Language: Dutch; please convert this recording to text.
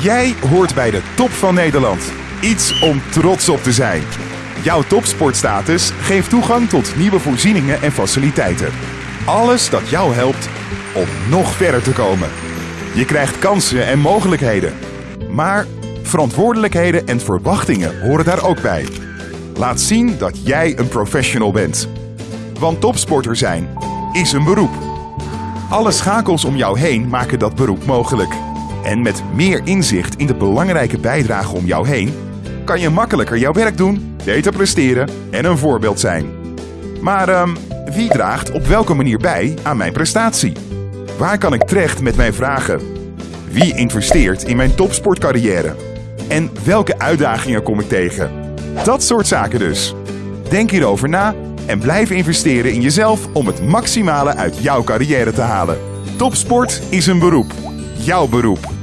Jij hoort bij de top van Nederland. Iets om trots op te zijn. Jouw topsportstatus geeft toegang tot nieuwe voorzieningen en faciliteiten. Alles dat jou helpt om nog verder te komen. Je krijgt kansen en mogelijkheden. Maar verantwoordelijkheden en verwachtingen horen daar ook bij. Laat zien dat jij een professional bent. Want topsporter zijn is een beroep. Alle schakels om jou heen maken dat beroep mogelijk. En met meer inzicht in de belangrijke bijdrage om jou heen, kan je makkelijker jouw werk doen, beter presteren en een voorbeeld zijn. Maar ehm, wie draagt op welke manier bij aan mijn prestatie? Waar kan ik terecht met mijn vragen? Wie investeert in mijn topsportcarrière? En welke uitdagingen kom ik tegen? Dat soort zaken dus. Denk hierover na en blijf investeren in jezelf om het maximale uit jouw carrière te halen. Topsport is een beroep. Jouw beroep.